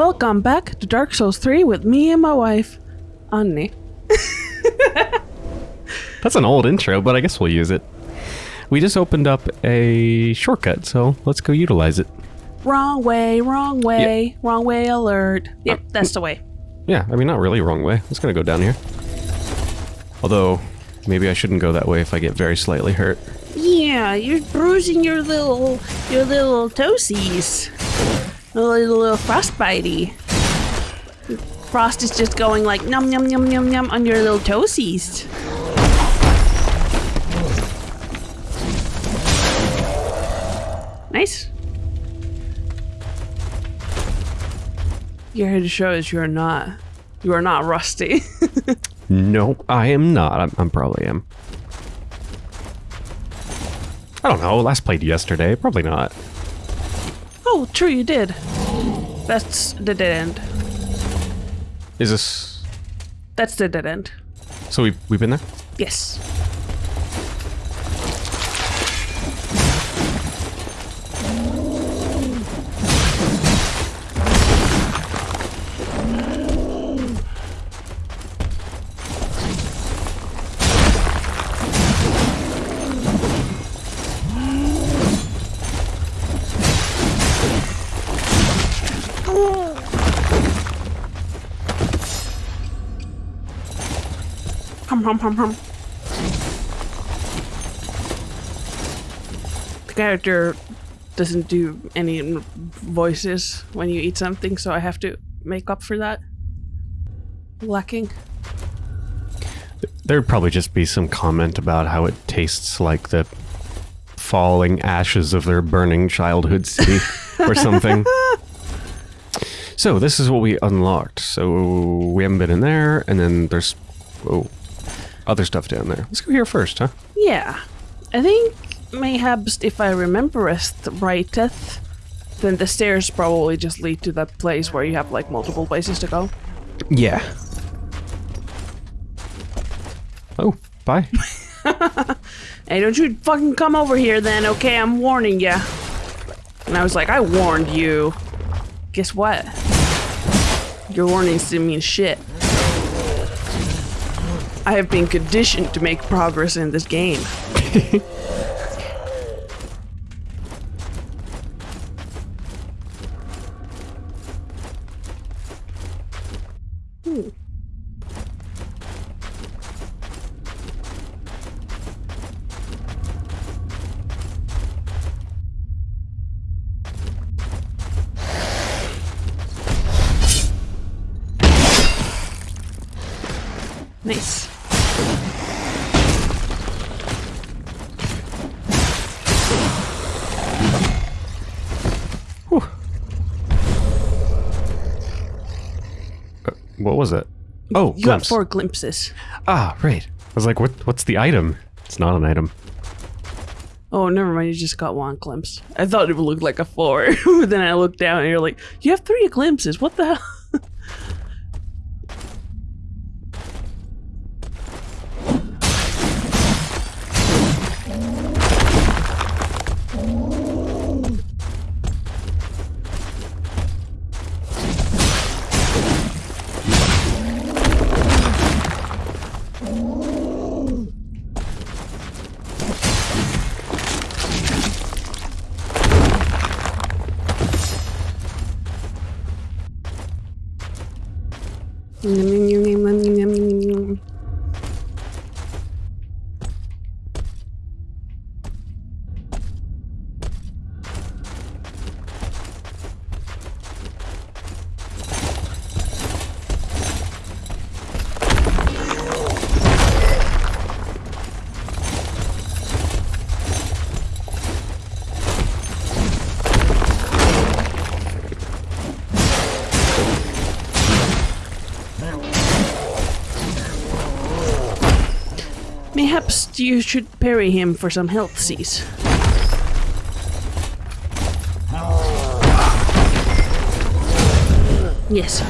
Welcome back to Dark Souls 3 with me and my wife, Annie. That's an old intro, but I guess we'll use it. We just opened up a shortcut, so let's go utilize it. Wrong way, wrong way, wrong way alert. Yep, uh, that's the way. Yeah, I mean, not really wrong way. It's gonna go down here. Although, maybe I shouldn't go that way if I get very slightly hurt. Yeah, you're bruising your little, your little toesies. A little, little frostbitey. Frost is just going like num num num num num on your little toesies. Nice. You're here to show us you're not, you are not rusty. No, I am not. I'm, I'm probably am. I don't know. Last played yesterday. Probably not. Oh, true, you did. That's the dead end. Is this... That's the dead end. So we, we've been there? Yes. Hum hum hum. The character doesn't do any voices when you eat something, so I have to make up for that. Lacking. There'd probably just be some comment about how it tastes like the falling ashes of their burning childhood city or something. So this is what we unlocked. So we haven't been in there, and then there's oh other stuff down there. Let's go here first, huh? Yeah. I think mayhaps if I remember it righteth, then the stairs probably just lead to that place where you have like multiple places to go. Yeah. Oh, bye. Hey, don't you fucking come over here then, okay? I'm warning ya. And I was like, I warned you. Guess what? Your warnings didn't mean shit. I have been conditioned to make progress in this game. Oh, You got four glimpses. Ah, right. I was like, what? What's the item? It's not an item. Oh, never mind. You just got one glimpse. I thought it would look like a four, but then I looked down and you're like, you have three glimpses. What the hell? Mayhaps you should parry him for some health C's. Yes.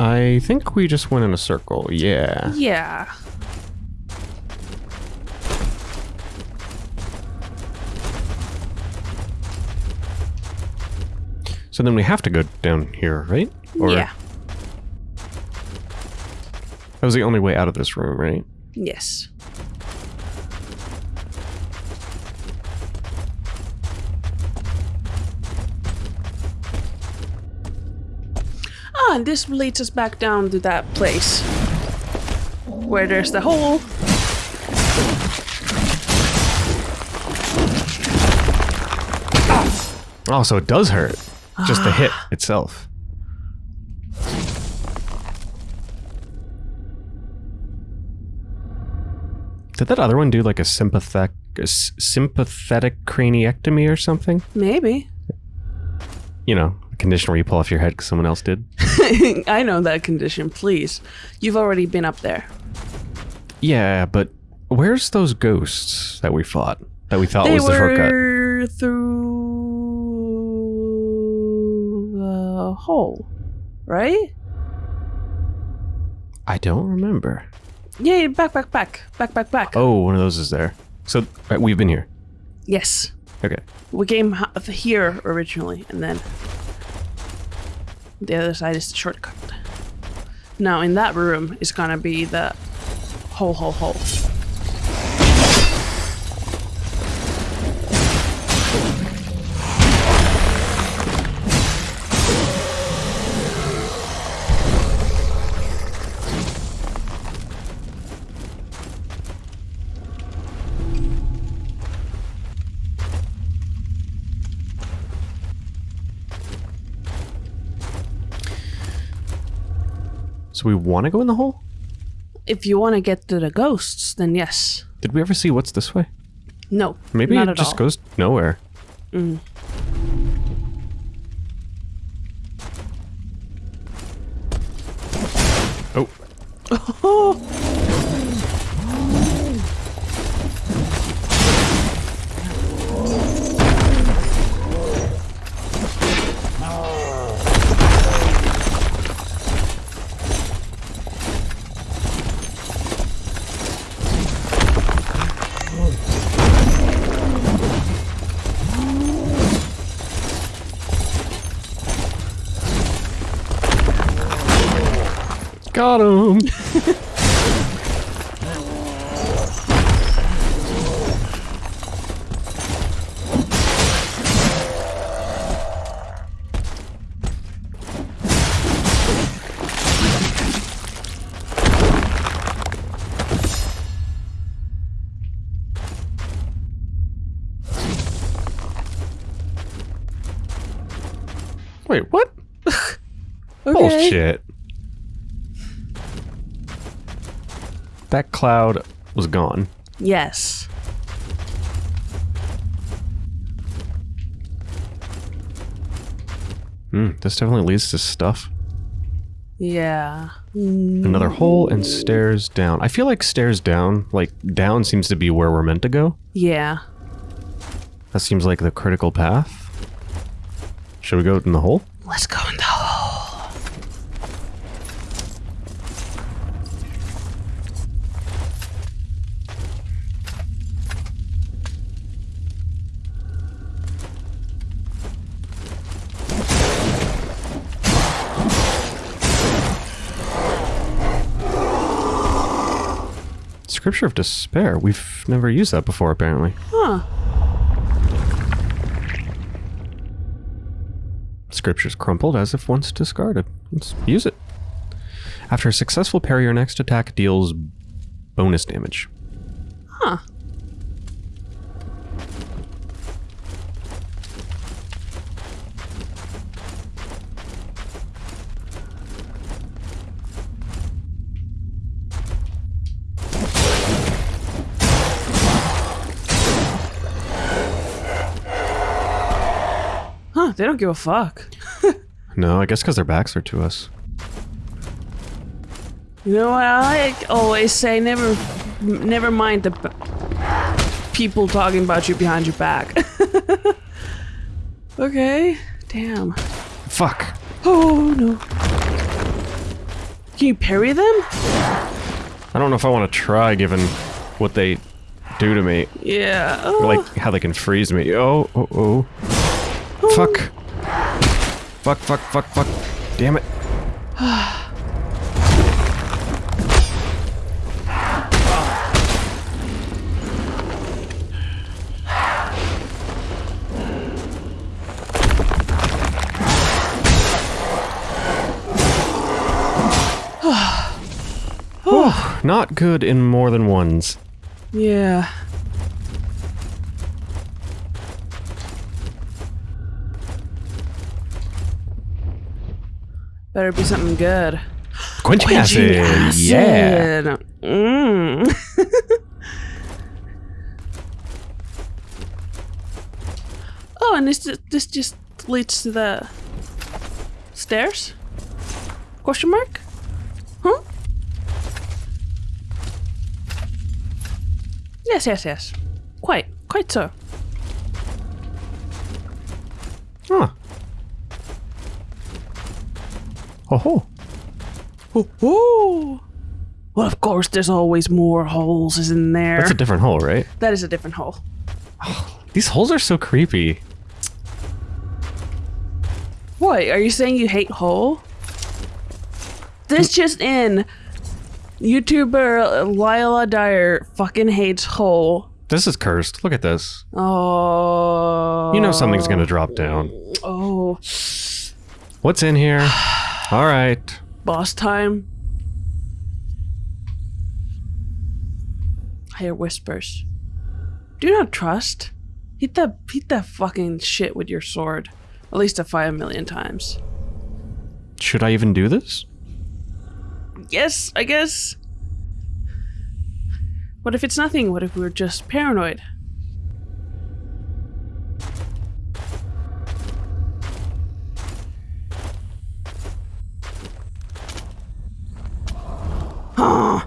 I think we just went in a circle. Yeah. Yeah. So then we have to go down here, right? yeah. That was the only way out of this room, right? Yes. Ah, and this leads us back down to that place. Where there's the hole. Oh, so it does hurt. Just the hit itself. Did that other one do like a sympathetic, a sympathetic craniectomy or something? Maybe. You know, a condition where you pull off your head because someone else did. I know that condition, please. You've already been up there. Yeah, but where's those ghosts that we fought? That we thought they was the shortcut? through hole, right? I don't remember. Yeah, back, back, back, back, back, back. Oh, one of those is there. So uh, we've been here. Yes, Okay. we came here originally, and then the other side is the shortcut. Now, in that room is gonna be the hole, hole, hole. So we want to go in the hole? If you want to get to the ghosts, then yes. Did we ever see what's this way? No, Maybe it just all. goes nowhere. Mm. Oh, got him. Wait, what? Okay. Bullshit. That cloud was gone. Yes. Hmm, this definitely leads to stuff. Yeah. Another hole and stairs down. I feel like stairs down, like down seems to be where we're meant to go. Yeah. That seems like the critical path. Should we go in the hole? Let's go in the hole. Scripture of Despair. We've never used that before, apparently. Huh. Scripture's crumpled as if once discarded. Let's use it. After a successful parry, your next attack deals bonus damage. Huh. They don't give a fuck. No, I guess because their backs are to us. You know what I like always say? Never, never mind the people talking about you behind your back. okay, damn. Fuck. Oh no. Can you parry them? I don't know if I want to try given what they do to me. Yeah. Oh. Like how they can freeze me. Oh, oh, oh. Fuck. Fuck, fuck, fuck, fuck. Damn it. Oh, not good in more than ones. Yeah. Better be something good. Quenching acid. Yeah. acid. Mm. oh, and this this just leads to the stairs? Question mark? Huh? Yes, yes, yes. Quite, quite so. Huh. Oh ho. Oh, oh. Well, of course, there's always more holes is in there. That's a different hole, right? that is a different hole. These holes are so creepy. What? Are you saying you hate hole? This mm. just in. YouTuber Lila Dyer fucking hates hole. This is cursed. Look at this. Oh. You know something's gonna drop down. Oh. What's in here? All right. Boss time. I hear whispers. Do not trust. Hit that hit that fucking shit with your sword. At least a five million times. Should I even do this? Yes, I guess. What if it's nothing? What if we're just paranoid? Huh.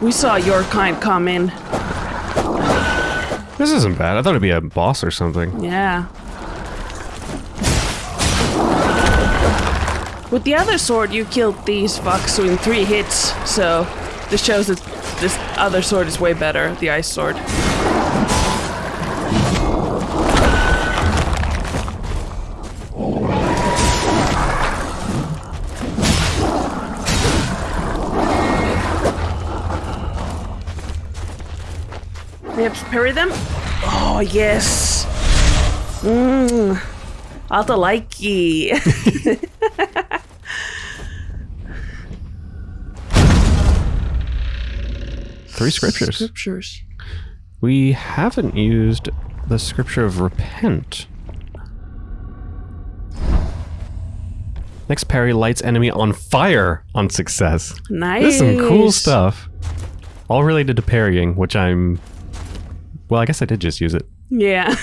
We saw your kind coming. This isn't bad. I thought it'd be a boss or something. Yeah. With the other sword, you killed these fucks in three hits, so this shows that this other sword is way better, the ice sword. We have to parry them? Oh, yes. Mmm. Alta likey. Three scriptures. Scriptures. We haven't used the scripture of repent. Next parry lights enemy on fire on success. Nice. This is some cool stuff. All related to parrying, which I'm. Well, I guess I did just use it. Yeah.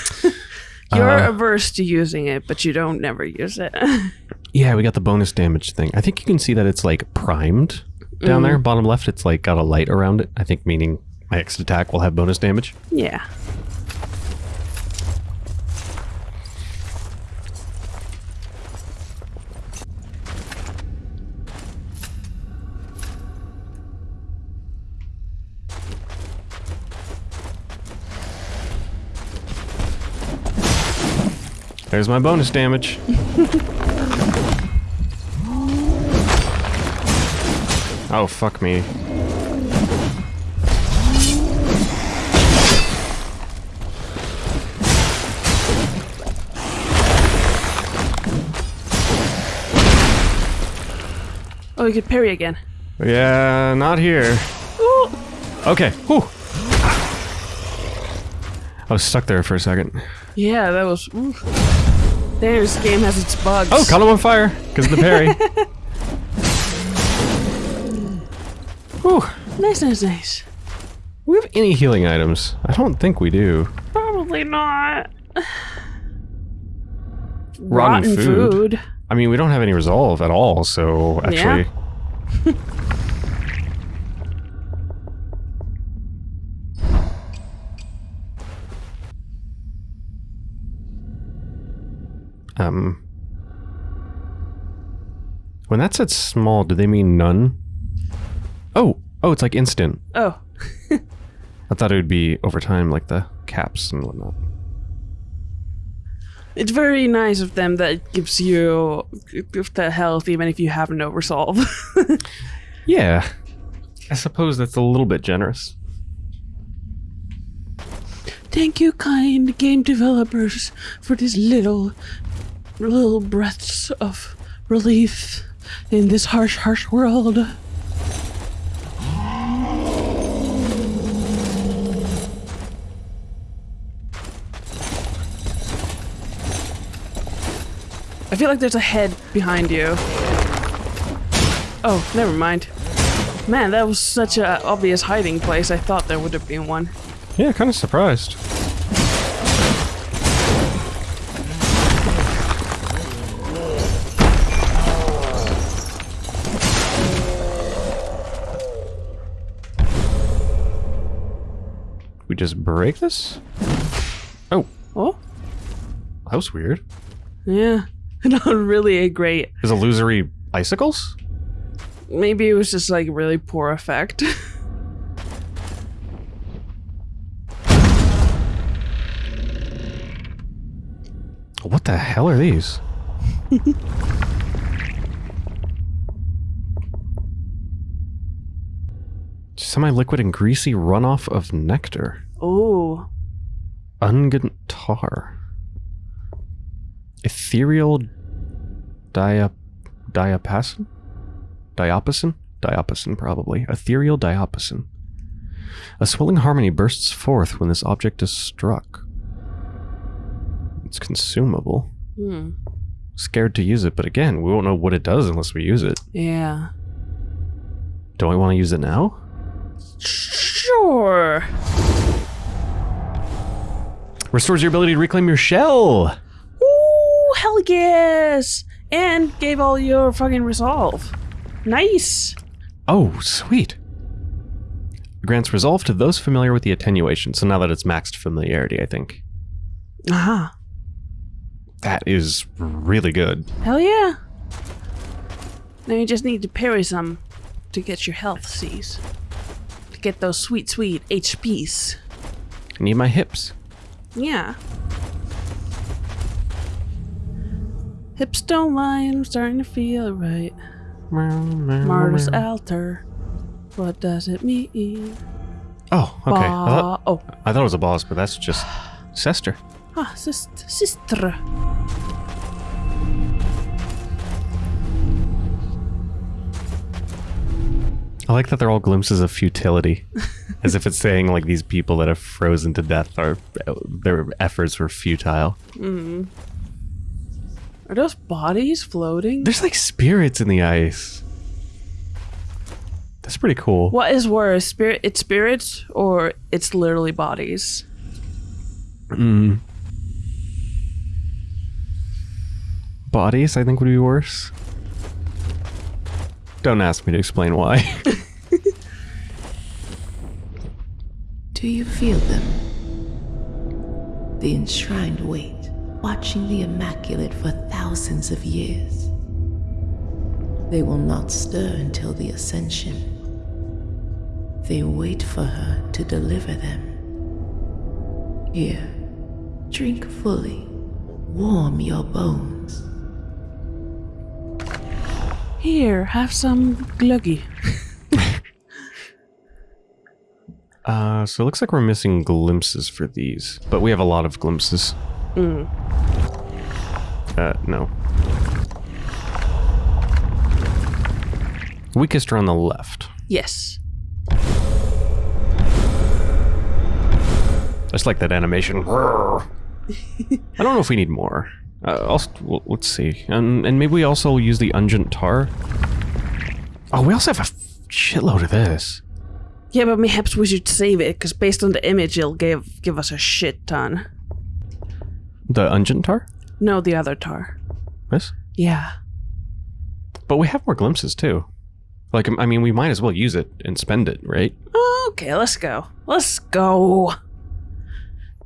You're Uh, averse to using it, but you don't never use it. Yeah, we got the bonus damage thing. I think you can see that it's like primed down there, bottom left. It's like got a light around it. I think meaning my next attack will have bonus damage. yeah. There's my bonus damage. oh, fuck me. Oh, you could parry again. Yeah, not here. Ooh. Okay. Whew. I was stuck there for a second. Yeah, that was. Ooh. This game has its bugs. Oh, caught him on fire because of the parry. Whew. Nice, nice, nice. Do we have any healing items? I don't think we do. Probably not. Rotten food. I mean, we don't have any resolve at all, so actually. Um. When that said small, do they mean none? Oh, oh, it's like instant. Oh, I thought it would be over time, like the caps and whatnot. it's very nice of them that it gives you the health even if you have no resolve. Yeah, I suppose that's a little bit generous. Thank you, kind game developers, for this little, little breaths of relief in this harsh, harsh world. I feel like there's a head behind you. Oh, never mind. Man, that was such an obvious hiding place. I thought there would have been one. Yeah, kind of surprised. We just break this? Oh, Oh, that was weird. yeah. Not really a great. Is illusory icicles? Maybe it was just like really poor effect. What the hell are these? Semi-liquid and greasy runoff of nectar. oh, Ungent tar. Ethereal dia diapason? Diapason? Diapason, probably. Ethereal diapason. A swelling harmony bursts forth when this object is struck. It's consumable. hmm. Scared to use it, but again, we won't know what it does unless we use it. Yeah. Do I want to use it now? Sure. Restores your ability to reclaim your shell! Ooh, hell yes! And gave all your fucking resolve. Nice. Oh, sweet. Grants resolve to those familiar with the attenuation, so now that it's maxed familiarity, I think. Aha. That is really good. Hell yeah. Now you just need to parry some to get your health C's. Get those sweet, sweet HPs. I need my hips. Yeah. Hips don't lie, I'm starting to feel right. Martyrs altar. What does it mean? Oh, okay. I thought, oh, I thought it was a boss, but that's just Sester. ah, sis- sister. I like that they're all glimpses of futility, as if it's saying like these people that have frozen to death are their efforts were futile. Are those bodies floating? There's like spirits in the ice. That's pretty cool. What is worse, spirit? It's spirits or it's literally bodies? Mm. Bodies, I think, would be worse. Don't ask me to explain why. Do you feel them? The enshrined weight, watching the Immaculate for thousands of years. They will not stir until the Ascension. They wait for her to deliver them. Here, drink fully, warm your bones. Here, have some gluggy. uh, so it looks like we're missing glimpses for these, but we have a lot of glimpses. Mm. Uh, no. Weakest are on the left. Yes. I just like that animation. I don't know if we need more. Uh, also, well, let's see. And, and maybe we also use the Ungent Tar. Oh, we also have a shitload of this. Yeah, but perhaps we should save it, because based on the image, it'll give give us a shit ton. The Ungent Tar? No, the other tar. This? Yeah. But we have more glimpses too. Like, I mean, we might as well use it and spend it, right? Okay, let's go. Let's go.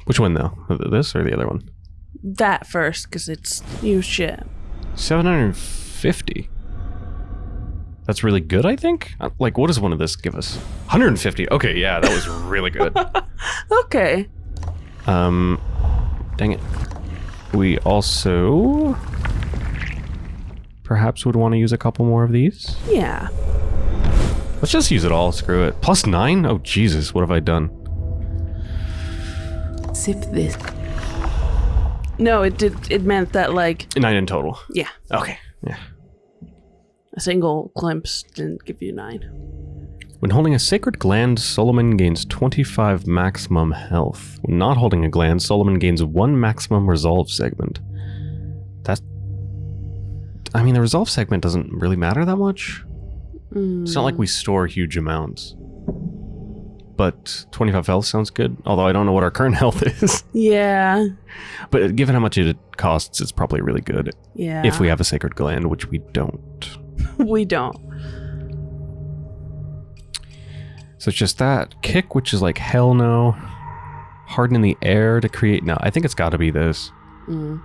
Which one though? This or the other one? That first, because it's new shit. 750. That's really good, I think. Uh, Like, what does one of this give us? 150. Okay, yeah, that was really good. Okay. Um, dang it. We also perhaps would want to use a couple more of these. Yeah. Let's just use it all. Screw it. Plus nine? Oh, Jesus. What have I done? Sip this. No, it did. It meant that like Nine in total. yeah, Okay. Yeah. a single glimpse didn't give you nine. When holding a sacred gland, Solomon gains 25 maximum health. When not holding a gland, Solomon gains one maximum resolve segment. That. I mean, the resolve segment doesn't really matter that much. It's not like hmm. we store huge amounts. But 25 health sounds good, although I don't know what our current health is. Yeah. but given how much it costs, it's probably really good Yeah. if we have a sacred gland, which we don't. we don't. So it's just that. Kick, which is like hell no. Harden in the air to create. No, I think it's got to be this. Mm.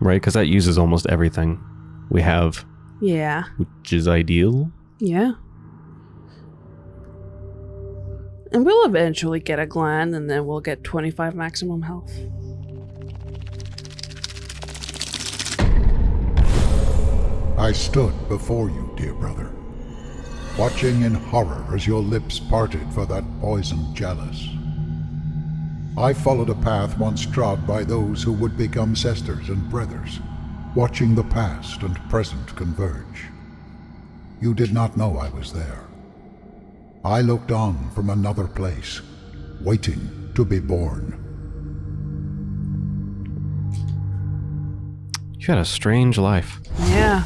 Right? Because that uses almost everything we have, Yeah. which is ideal. Yeah. And we'll eventually get a gland and then we'll get 25 maximum health. I stood before you, dear brother, watching in horror as your lips parted for that poisoned chalice. I followed a path once trod by those who would become sisters and brothers, watching the past and present converge. You did not know I was there. I looked on from another place, waiting to be born. You had a strange life. Yeah.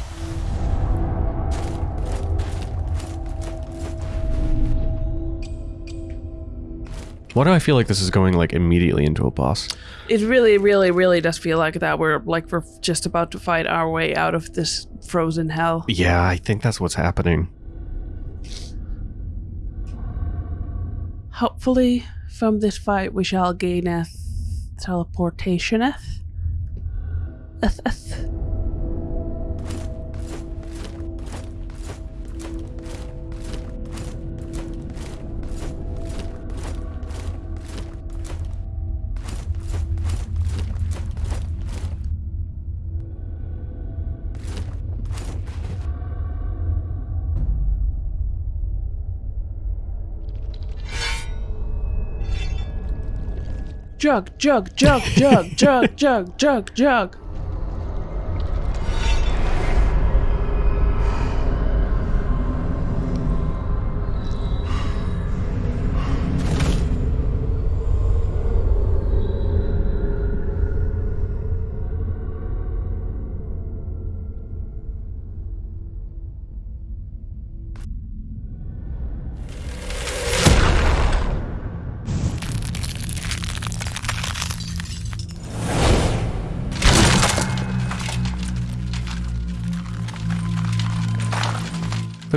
Why do I feel like this is going like immediately into a boss? It really, really, really does feel like that. We're like we're just about to fight our way out of this frozen hell. Yeah, I think that's what's happening. Hopefully, from this fight, we shall gain a teleportationeth. Eth, eth. Jug, jug, jug, jug, jug, jug, jug, jug.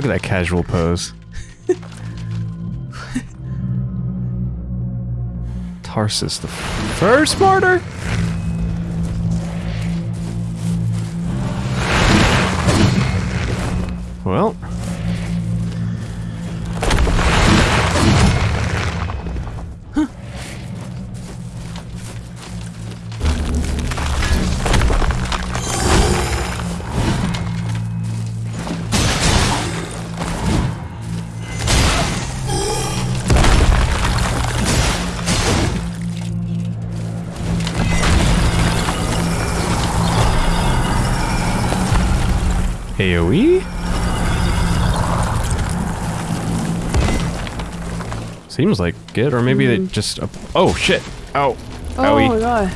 Look at that casual pose. Tarsus, the first martyr? Seems or maybe they just. Uh, oh shit! Ow! Oh Owie. my god.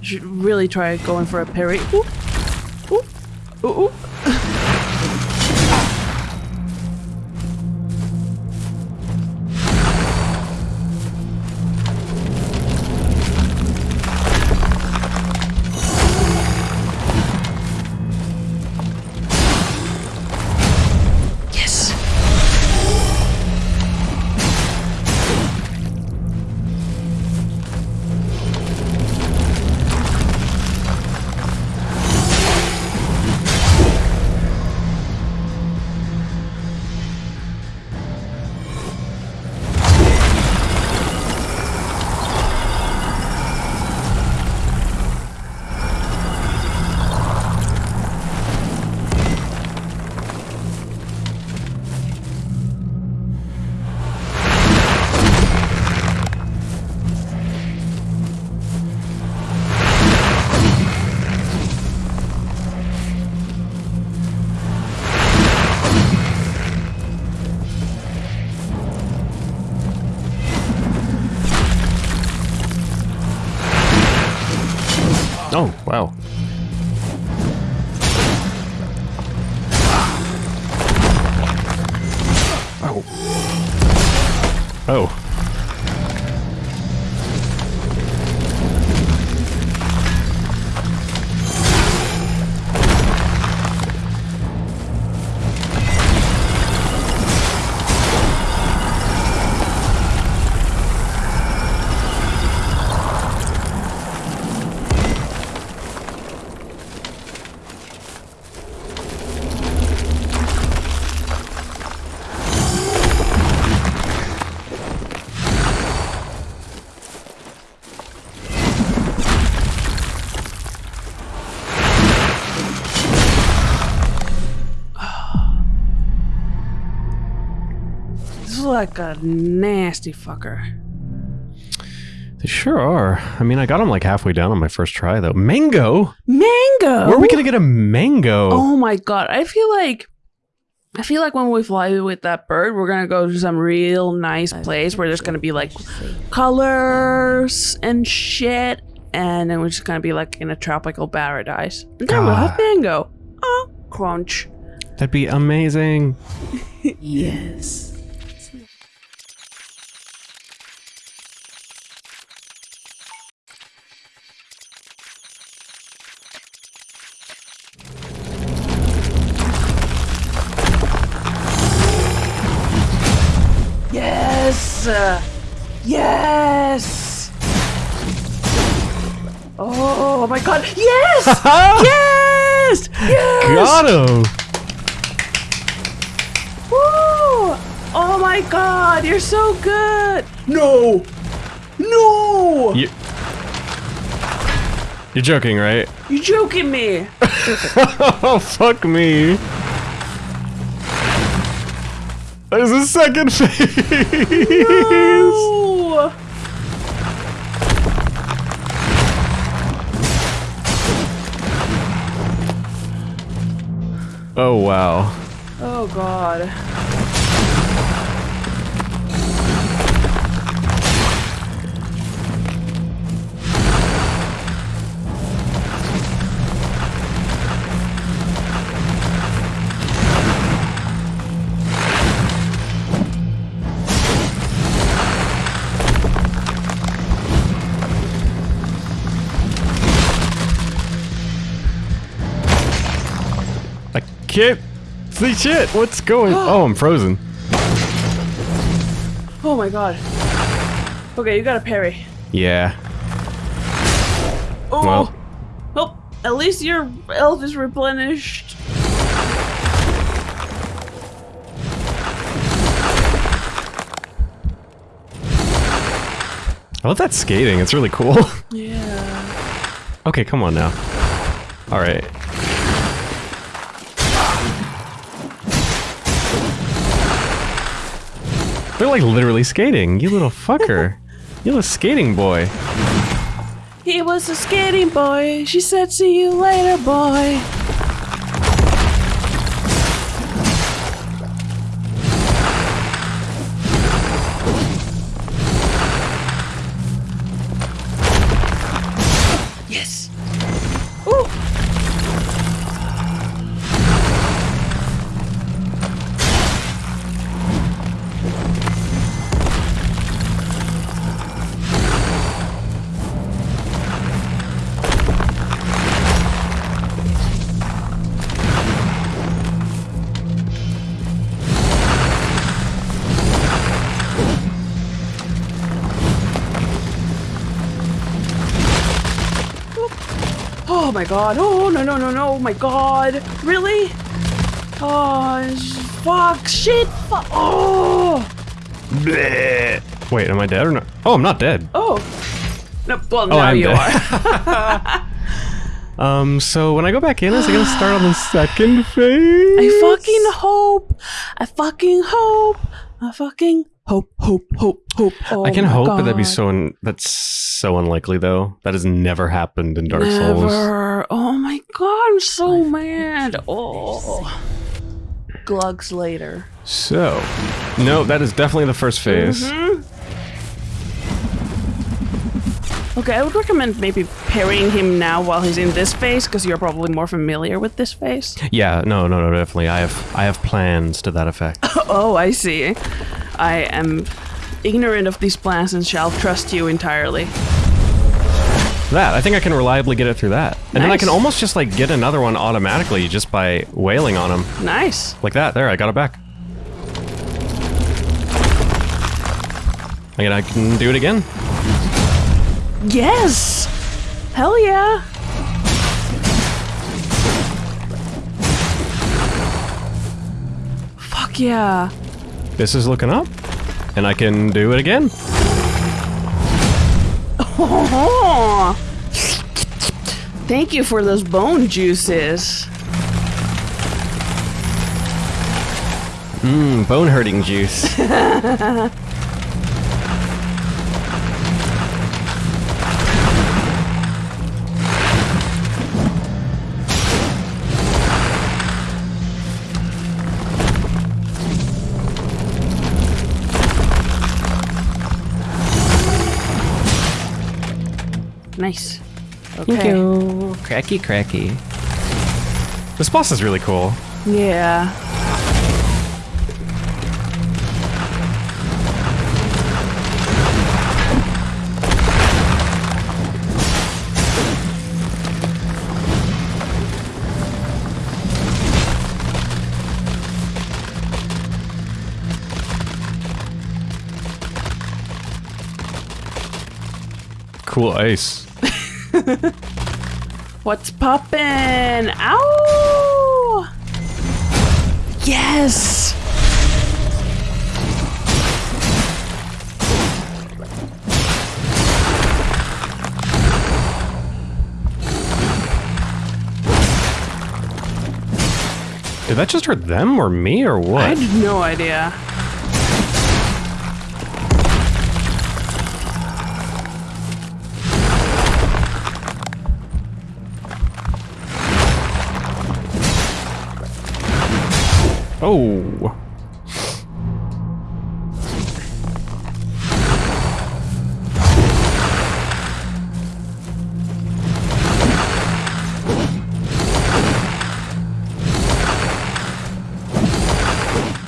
You should really try going for a parry. Ooh. Ooh. Ooh, ooh. Like a nasty fucker. They sure are. I mean, I got them like halfway down on my first try, though. Mango? Mango. Where are we gonna get a mango? Oh my god! I feel like. I feel like when we fly with that bird, we're gonna go to some real nice place where there's gonna be like colors and shit, and then we're just gonna be like in a tropical paradise. And then we'll have mango. Oh, crunch. That'd be amazing. Yes. Yes! Oh my god! Yes! yes! Yes! Got him. Woo! Oh my god, you're so good! No! No! You, you're joking, right? You're joking me? Oh, fuck me. There's a second phase. No! Oh, wow. Oh god. Can't see shit. What's going Oh, I'm frozen. Oh my god. Okay, you got a parry. Yeah. Oh! Well. Oh, at least your elf is replenished. I love that skating. It's really cool. Yeah. okay, come on now. All They're like literally skating. You little fucker. you little skating boy. He was a skating boy. She said, see you later, boy. Oh my god. Oh, no, no, no, no. Oh my god. Really? Oh, fuck. Shit. Fuck. Oh. Bleh. Wait, am I dead or not? Oh, I'm not dead. Oh. No, well, Oh, now I'm you dead. are. Um, so when I go back in, is it gonna start on the second phase? I fucking hope. I fucking hope. I fucking hope, hope, hope, hope. Oh I can my hope, but that'd be so un- that's so unlikely though. That has never happened in Dark Souls. Never. Oh my god, I'm so mad. Oh. Glugs later. So, no, that is definitely the first phase. Mm-hmm. Okay, I would recommend maybe parrying him now while he's in this phase, because you're probably more familiar with this phase. Yeah, no, no, no, definitely. I have I have plans to that effect. Oh, I see. I am ignorant of these plans and shall trust you entirely. that, I think I can reliably get it through that. And then I can almost just like get another one automatically just by wailing on him. Nice. Like that. There, I got it back. Again, I can do it again. Yes! Hell yeah! Fuck yeah. This is looking up. And I can do it again. Oh! Thank you for those bone juices. Mmm, bone hurting juice. Nice. Okay. you. Cracky, cracky. This boss is really cool. Yeah. Cool ice. What's poppin'? Ow! Yes! Did that just hurt them or me or what? I had no idea. Oh.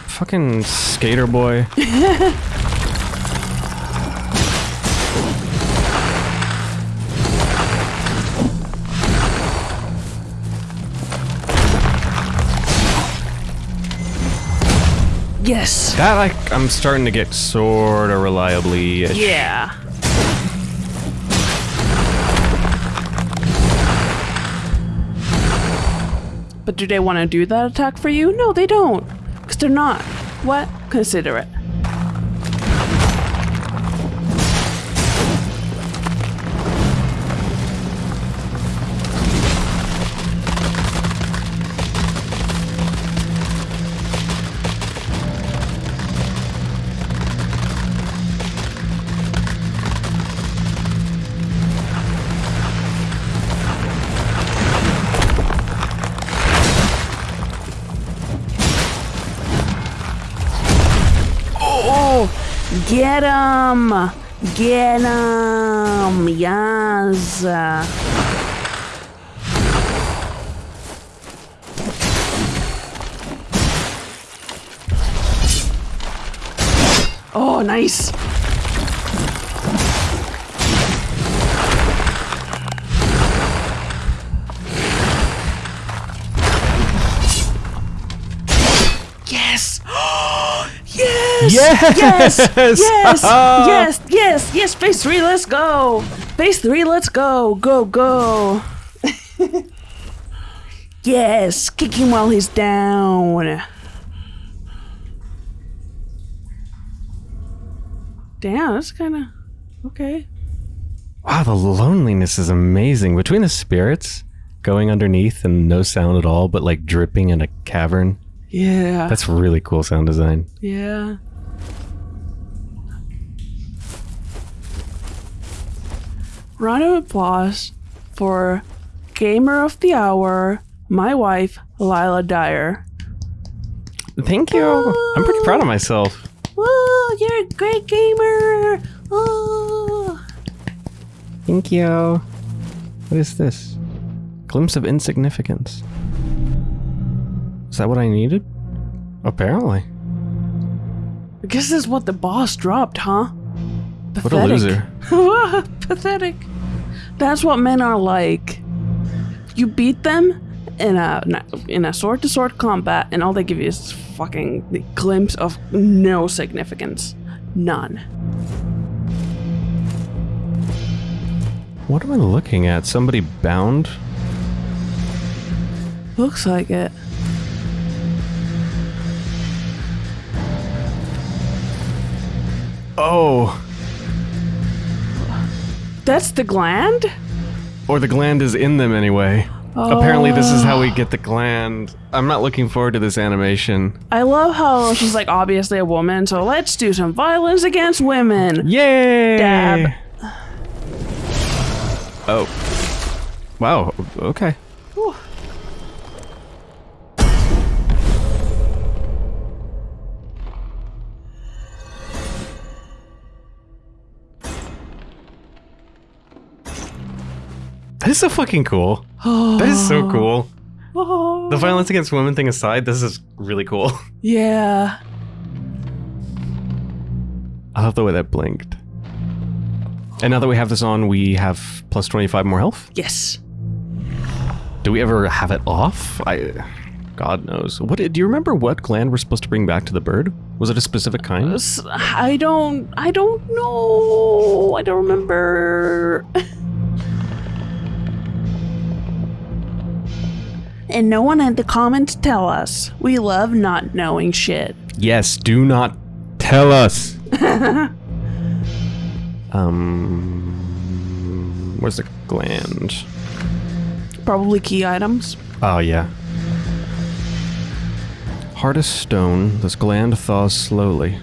Fucking skater boy. Yes. That I, I'm starting to get sort of reliably. Yeah. But do they want to do that attack for you? No, they don't. Because they're not. What? Consider it. Get him! Get him! Yes! Oh, nice! yes! Yes! Yes! Yes! yes! Yes! Yes! Phase three, let's go! Phase three, let's go! Go, go! yes! Kick him while he's down! Damn, that's kind of okay. Wow, the loneliness is amazing. Between the spirits going underneath and no sound at all, but like dripping in a cavern. Yeah. That's really cool sound design. Yeah. Round of applause for Gamer of the Hour, my wife, Lila Dyer. Thank you. I'm pretty proud of myself. Whoa, you're a great gamer! Oh. Thank you. What is this? Glimpse of insignificance. Is that what I needed? Apparently. I guess that's what the boss dropped, huh? What a loser. Pathetic. That's what men are like. You beat them in a in a sword to sword combat, and all they give you is fucking the glimpse of no significance, none. What am I looking at? Somebody bound? Looks like it. Oh. That's the gland. Or the gland is in them anyway. Apparently, this is how we oh. get the gland. I'm not looking forward to this animation. I love how she's like obviously a woman, so let's do some violence against women. Yay! Dab. Oh. Wow. Okay. Is so fucking cool. that is so cool. Oh. The violence against women thing aside, this is really cool. Yeah. I love the way that blinked. And now that we have this on, we have plus 25 more health. Yes. Do we ever have it off? I. God knows. What do you remember? What gland we're supposed to bring back to the bird? Was it a specific kind? Uh, I don't. I don't know. I don't remember. and no one in the common to tell us. We love not knowing shit. Yes. Do not tell us. um. Where's the gland? Probably key items. Oh yeah. Hard as stone, this gland thaws slowly.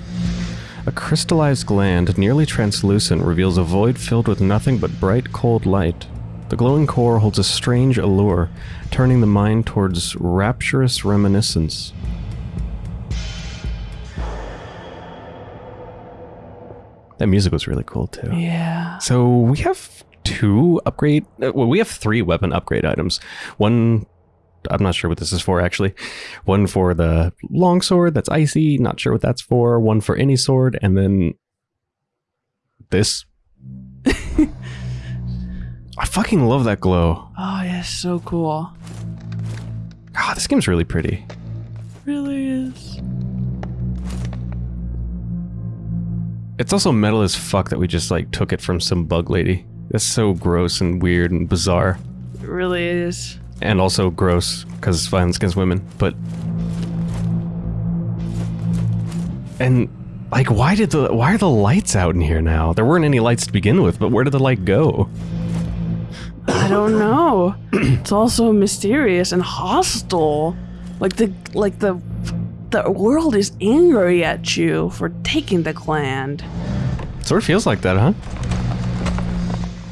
A crystallized gland, nearly translucent, reveals a void filled with nothing but bright, cold light. The glowing core holds a strange allure, turning the mind towards rapturous reminiscence. That music was really cool too. Yeah. So we have two upgrade. uh, Well, we have three weapon upgrade items. One, I'm not sure what this is for actually. One for the long sword that's icy. Not sure what that's for. One for any sword, and then this. I fucking love that glow. Oh, yeah, so cool. God, this game's really pretty. Really is. It's also metal as fuck that we just like took it from some bug lady. That's so gross and weird and bizarre. It really is. and also gross because it's violence against women. But and like, why did the why are the lights out in here now? There weren't any lights to begin with, but where did the light go? I don't know. it's also mysterious and hostile. Like the like the the world is angry at you for taking the gland. Sort of feels like that, huh?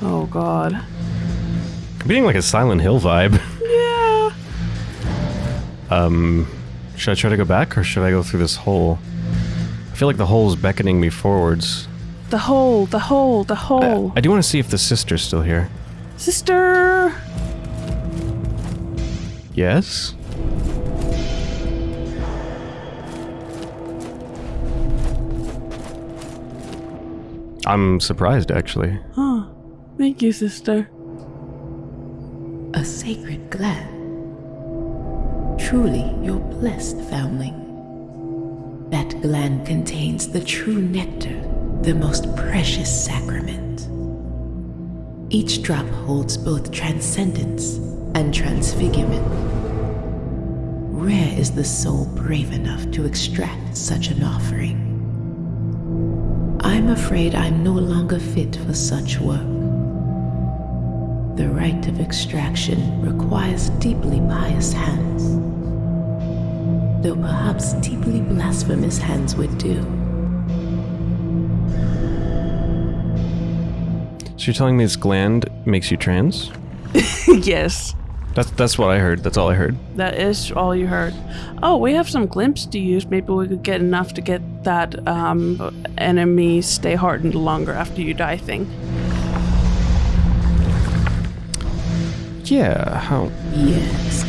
Oh god. Being like a Silent Hill vibe. Yeah. Um, should I try to go back or should I go through this hole? I feel like the hole is beckoning me forwards. The hole, the hole, the hole. I do want to see if the sister's still here. Sister. Yes. I'm surprised, actually. Huh. Thank you, sister. A sacred gland. Truly, your blessed foundling. That gland contains the true nectar, the most precious sacrament. Each drop holds both transcendence and transfigurement. Rare is the soul brave enough to extract such an offering. I'm afraid I'm no longer fit for such work. The rite of extraction requires deeply pious hands. Though perhaps deeply blasphemous hands would do. So you're telling me this gland makes you trans? yes. That's that's what I heard. That's all I heard. That is all you heard. Oh, we have some glimpse to use. Maybe we could get enough to get that um, enemy stay hardened longer after you die thing. Yeah, how... Yes.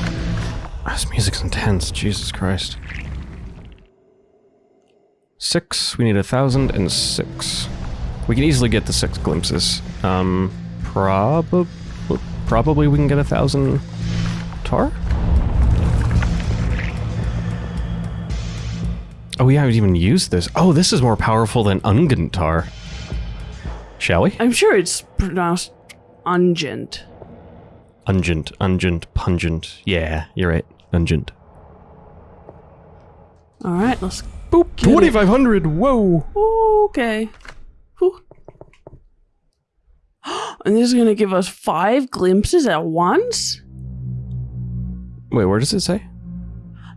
This music's intense, Jesus Christ. Six, we need a thousand and six. We can easily get the six glimpses. Um, probably, probably we can get a thousand tar? Oh, we haven't even used this. Oh, this is more powerful than Ungent tar. Shall we? I'm sure it's pronounced ungent. Ungent, ungent, pungent. Yeah, you're right. Ungent. All right, let's. Boop, Get 2500, whoa! Okay. Whew. And this is gonna give us five glimpses at once? Wait, where does it say?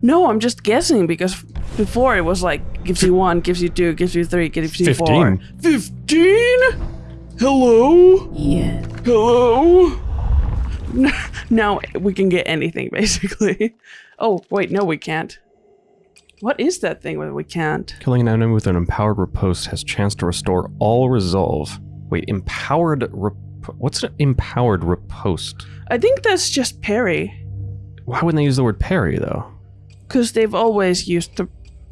No, I'm just guessing because before it was like gives you one, gives you two, gives you three, gives you four. Fifteen. Fifteen? Hello? Yes. Hello? now we can get anything basically. Oh, wait, no, we can't. What is that thing where we can't? Killing an enemy with an empowered riposte has chance to restore all resolve. Wait, empowered rip- What's an empowered riposte? I think that's just parry. Why wouldn't they use the word parry, though? Because they've always used the,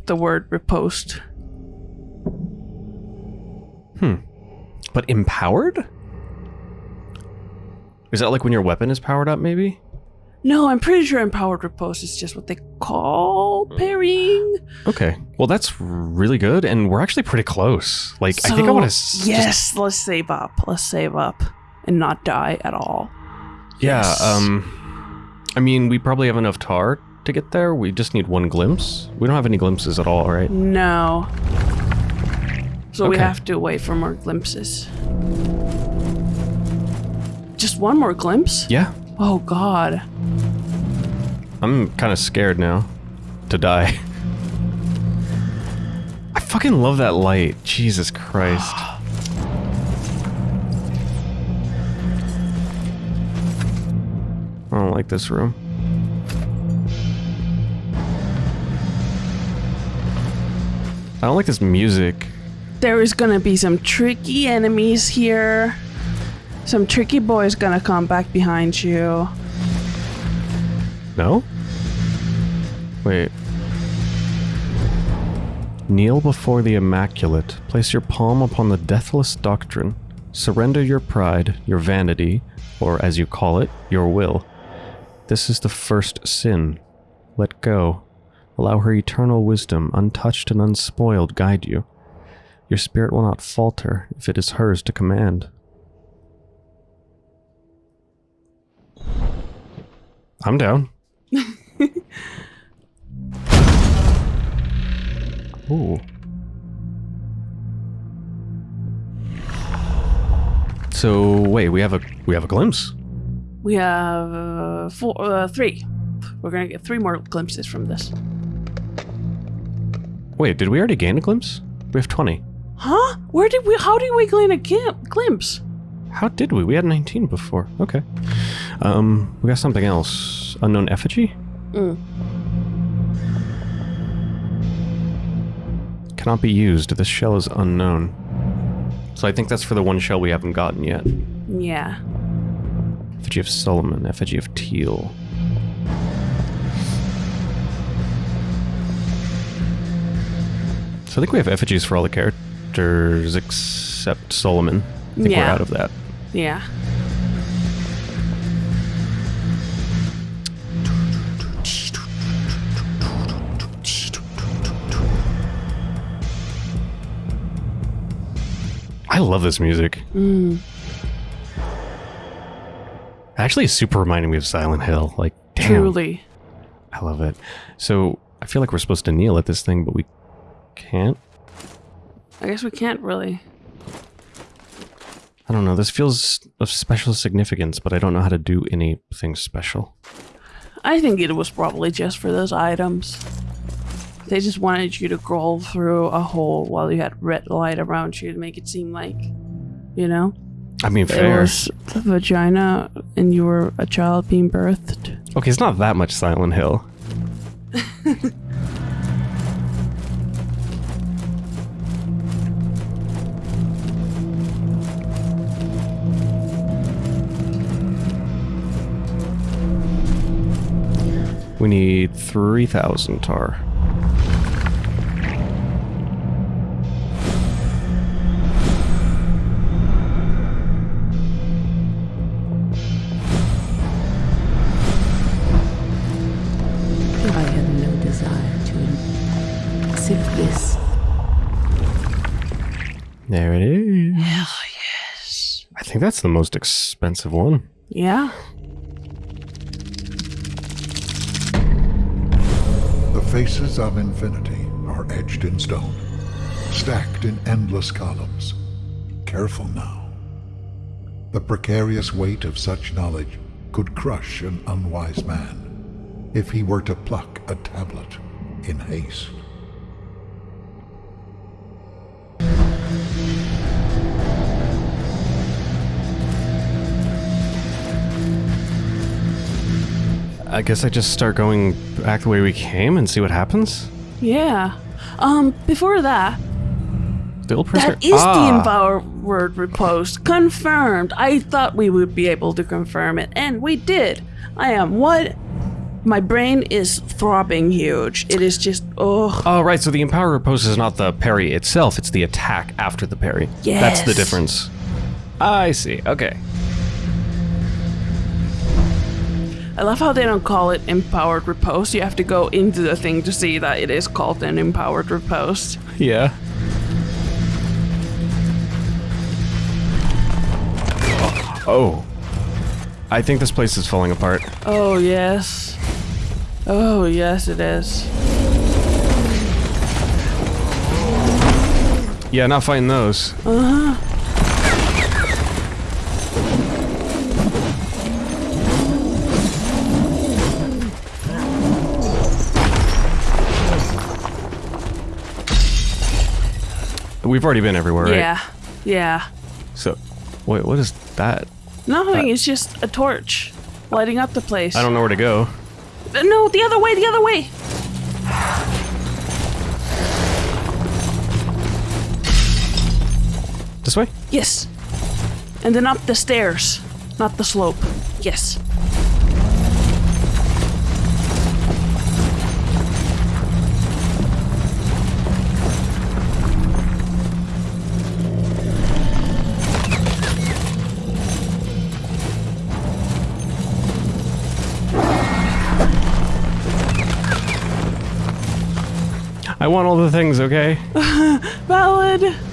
the word riposte. Hmm. But empowered? Is that like when your weapon is powered up, maybe? No, I'm pretty sure empowered riposte is just what they call parrying. Okay. Well, that's really good, and we're actually pretty close. Like, I think I want to. Yes, let's save up. Let's save up and not die at all. Yeah, Yes. um. I mean, we probably have enough tar to get there. We just need one glimpse. We don't have any glimpses at all, right? No. So we have to wait for more glimpses. Just one more glimpse? Yeah. Oh god. I'm kind of scared now to die. I fucking love that light. Jesus Christ. I don't like this room. I don't like this music. There is gonna be some tricky enemies here. Some tricky boys gonna come back behind you. No? Wait. Kneel before the Immaculate. Place your palm upon the deathless doctrine. Surrender your pride, your vanity, or as you call it, your will. This is the first sin. Let go. Allow her eternal wisdom, untouched and unspoiled, guide you. Your spirit will not falter if it is hers to command. I'm down. Ooh. So wait, we have a we have a glimpse. We have uh, four, uh, three. We're gonna get three more glimpses from this. Wait, did we already gain a glimpse? We have twenty. Huh? Where did we? How did we gain a glimpse? How did we? We had nineteen before. Okay. Um, we got something else. Unknown effigy. Mm. Cannot be used. This shell is unknown. So I think that's for the one shell we haven't gotten yet. Yeah. Effigy of Solomon, effigy of Tiel. So I think we have effigies for all the characters except Solomon. I think we're out of that. Yeah. I love this music. Mm. Actually, it's super reminding me of Silent Hill. Like, damn, Truly. I love it. So I feel like we're supposed to kneel at this thing, but we can't. I guess we can't really. I don't know. This feels of special significance, but I don't know how to do anything special. I think it was probably just for those items. They just wanted you to crawl through a hole while you had red light around you to make it seem like, you know, I mean, fair. the vagina, and you were a child being birthed. Okay, it's not that much Silent Hill. we need 3,000 tar. This. There it is. Hell yes. I think that's the most expensive one. Yeah. The faces of infinity are etched in stone, stacked in endless columns. Careful now. The precarious weight of such knowledge could crush an unwise man if he were to pluck a tablet in haste. I guess I just start going back the way we came and see what happens. Yeah. Um, before that, Still prisoner. that is ah, the empowered riposte. Confirmed. I thought we would be able to confirm it, and we did. I am what? My brain is throbbing huge. It is just, oh, Oh, right. So the empower riposte is not the parry itself; it's the attack after the parry. Yeah. That's the difference. I see. Okay. I love how they don't call it empowered riposte. You have to go into the thing to see that it is called an empowered riposte. Yeah. Oh. I think this place is falling apart. Oh, yes. Oh, yes, it is. Yeah, not fighting those. Uh-huh. We've already been everywhere, right? Yeah, yeah. So, wait, what is that? Nothing, it's just a torch lighting up the place. I don't know where to go. Uh, No, the other way, the other way. This way? Yes. And then up the stairs, not the slope. Yes. Want all the things, okay? Valid.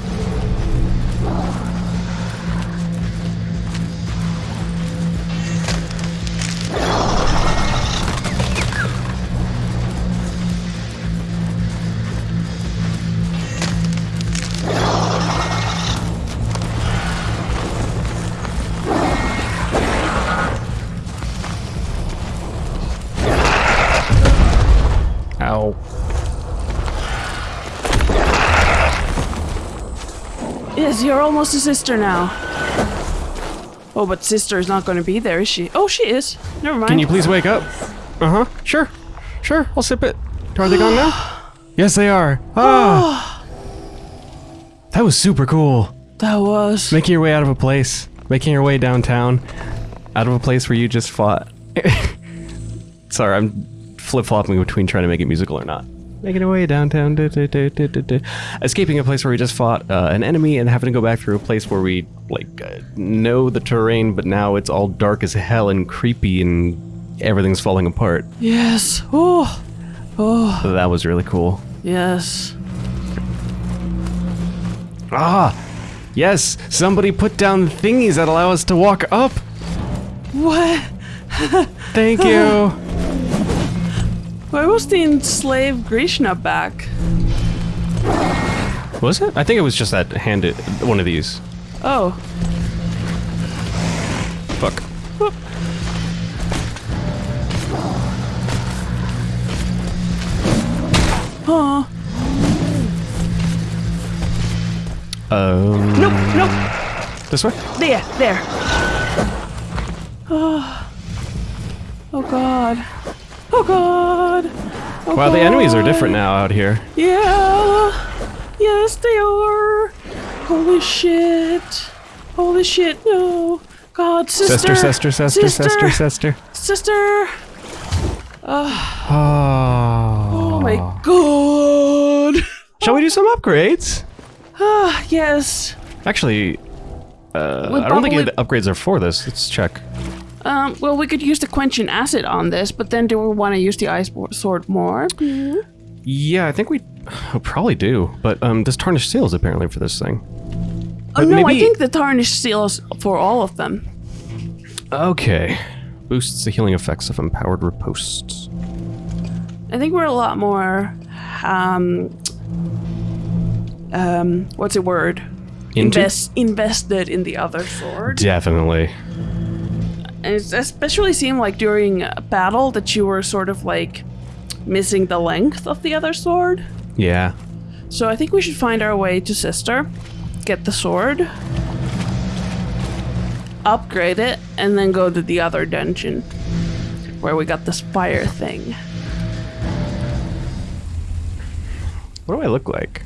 Yes, you're almost a sister now. Oh, but sister is not going to be there, is she? Oh, she is. Never mind. Can you please wake up? Uh huh. Sure. Sure. I'll sip it. Are they gone now? yes, they are. Ah. that was super cool. That was. Making your way out of a place, making your way downtown, out of a place where you just fought. Sorry, I'm flip flopping between trying to make it musical or not. Making our way downtown, escaping a place where we just fought uh, an enemy and having to go back through a place where we like uh, know the terrain, but now it's all dark as hell and creepy and everything's falling apart. Yes. Oh. Oh. So that was really cool. Yes. Ah, yes, somebody put down thingies that allow us to walk up. What? Thank you. Why was the enslaved Grishna back? Was it? I think it was just that handed one of these. Oh. Fuck. Oh. Um, Nope. Nope. this way. There. There. Oh. Oh God. Oh God. Oh Wow, the enemies are different now out here. Yeah. Yes, they are. Holy shit. Holy shit. No. God, sister. Sister, sister, sister, sister, sister. Sister. Oh, Oh my god. Shall we do some upgrades? Ah, yes. Actually, uh, I don't think the upgrades are for this. Let's check. Um, well, we could use the quenching acid on this, but then do we want to use the ice sword more? Yeah, I think we probably do. But um, this tarnished seal is apparently for this thing. Oh, But no, I think the tarnished seal is for all of them. Okay. Boosts the healing effects of empowered riposts. I think we're a lot more, um, um, what's the word? Into? Invest, invested in the other sword. Definitely. And it especially seemed like during a battle that you were sort of like missing the length of the other sword. Yeah. So I think we should find our way to Sister, get the sword, upgrade it, and then go to the other dungeon where we got this fire thing. What do I look like?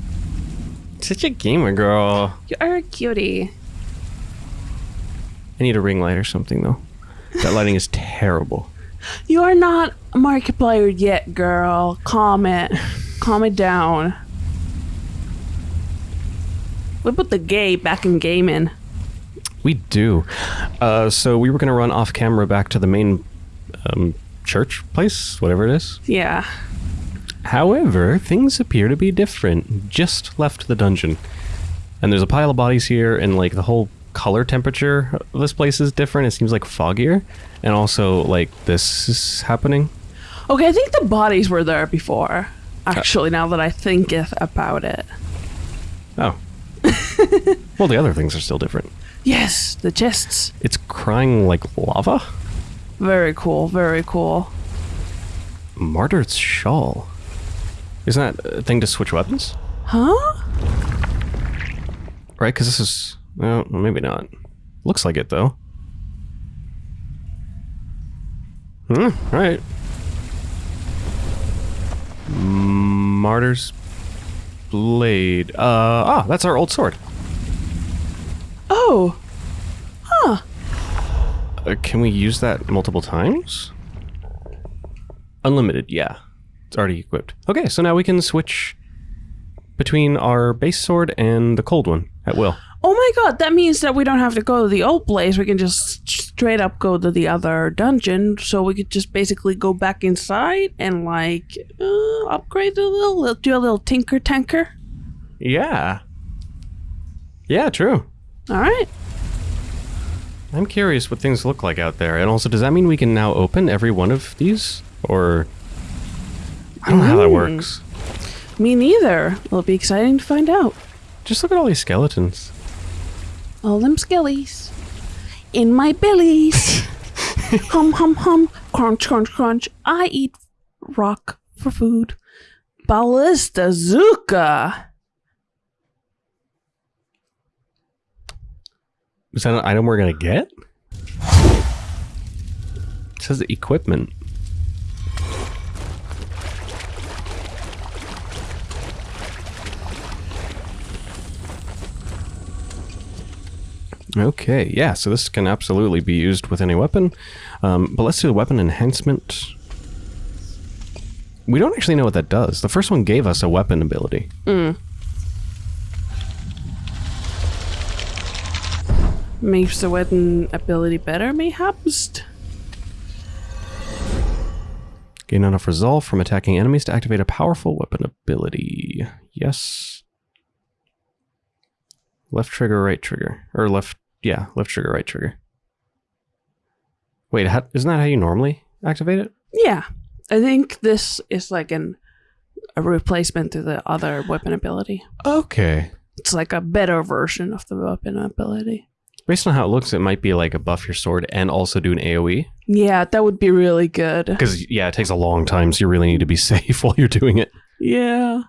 Such a gamer girl. You are a cutie. I need a ring light or something though. That lighting is terrible. You are not a Markiplier yet, girl. Calm it. Calm it down. We put the gay back in gaming. We do. Uh, so we were gonna run off camera back to the main um, church place, whatever it is. Yeah. However, things appear to be different. Just left the dungeon. And there's a pile of bodies here, and like the whole color temperature of this place is different. It seems like foggier. And also, like, this is happening. Okay, I think the bodies were there before. Uh, actually, now that I think it- about it. Oh. well, the other things are still different. Yes, the chests. It's crying like lava? Very cool, very cool. Martyr's Shawl. Isn't that a thing to switch weapons? Huh? Right? Because this is. Well, maybe not. Looks like it, though. Hmm, right. Martyr's Blade. Uh, ah, that's our old sword. Oh, Uh, can we use that multiple times? Unlimited, yeah. It's already equipped. Okay, so now we can switch between our base sword and the cold one at will. Oh my god, that means that we don't have to go to the old place. We can just straight up go to the other dungeon. So we could just basically go back inside and like uh, upgrade a little, do a little tinker tanker. Yeah. Yeah, true. All right. I'm curious what things look like out there. And also, does that mean we can now open every one of these? Or. I don't know how that works. Me neither. It'll be exciting to find out. Just look at all these skeletons. All them skellies in my bellies. hum hum hum. Crunch crunch crunch. I eat rock for food. Ballistazooka. Is that an item we're gonna get? It says equipment. Okay, yeah, so this can absolutely be used with any weapon. Um, but let's do the weapon enhancement. We don't actually know what that does. The first one gave us a weapon ability. Makes the weapon ability better, mayhaps? Gain enough resolve from attacking enemies to activate a powerful weapon ability. Yes. Left trigger, right trigger. Or left, yeah, left trigger, right trigger. Wait, how, isn't that how you normally activate it? Yeah. I think this is like an a replacement to the other weapon ability. Okay. It's like a better version of the weapon ability. Based on how it looks, it might be like a buff your sword and also do an AoE. Yeah, that would be really good. Because, yeah, it takes a long time, so you really need to be safe while you're doing it. Yeah.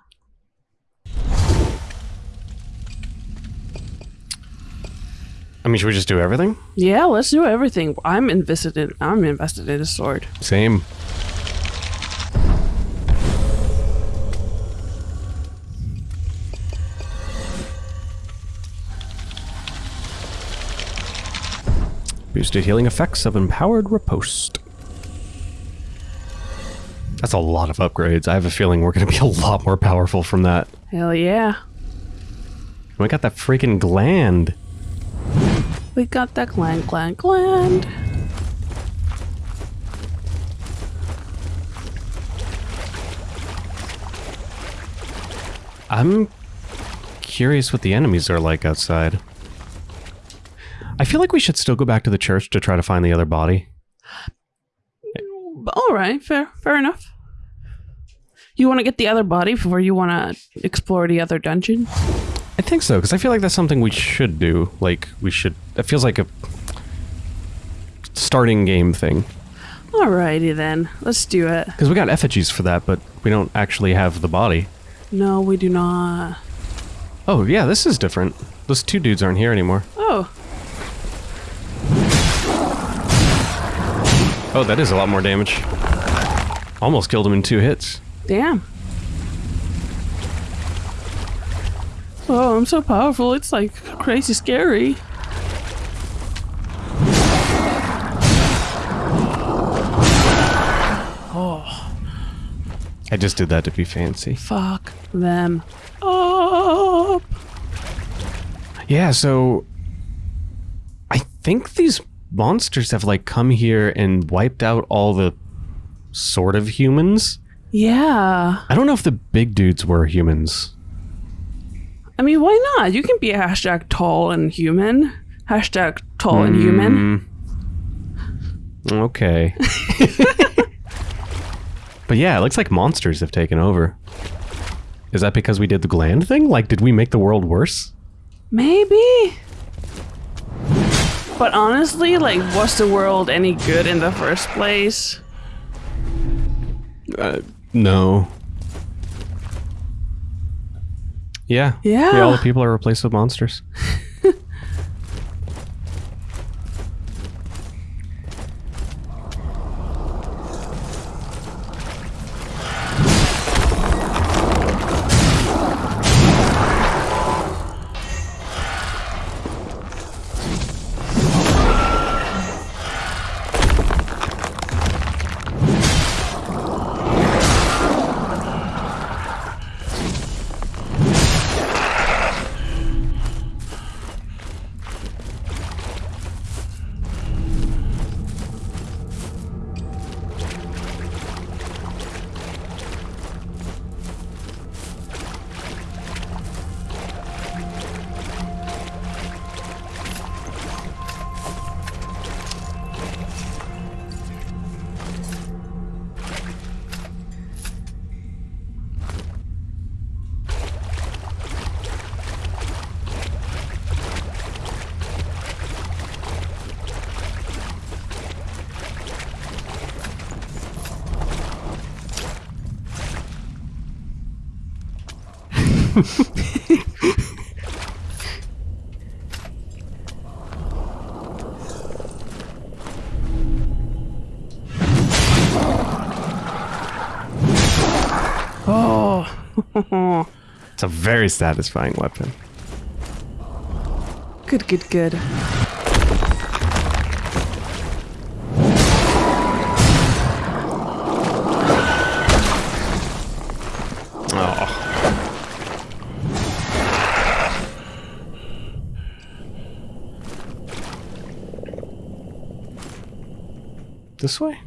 I mean, should we just do everything? Yeah, let's do everything. I'm invested in I'm invested in a sword. Same. Boosted healing effects of empowered riposte. That's a lot of upgrades. I have a feeling we're going to be a lot more powerful from that. Hell yeah. We got that freaking gland. We got that gland, gland, gland. I'm curious what the enemies are like outside. I feel like we should still go back to the church to try to find the other body. All right, fair, fair enough. You want to get the other body before you want to explore the other dungeon? I think so, because I feel like that's something we should do. Like, we should... It feels like a starting game thing. Alrighty then, let's do it. Because we got effigies for that, but we don't actually have the body. No, we do not. Oh, yeah, this is different. Those two dudes aren't here anymore. Oh, Oh, that is a lot more damage. Almost killed him in two hits. damn. Oh, I'm so powerful. It's like crazy scary. Oh. I just did that to be fancy. Fuck them up. Yeah, so I think these monsters have like come here and wiped out all the sort of humans. Yeah. I don't know if the big dudes were humans. I mean, why not? You can be a hashtag tall and human. Hashtag tall and human. Okay. but yeah, it looks like monsters have taken over. Is that because we did the gland thing? Like, did we make the world worse? Maybe. But honestly, like, was the world any good in the first place? Uh, no. Yeah. Yeah. all the people are replaced with monsters. very satisfying weapon. good, good, good. Oh. This way?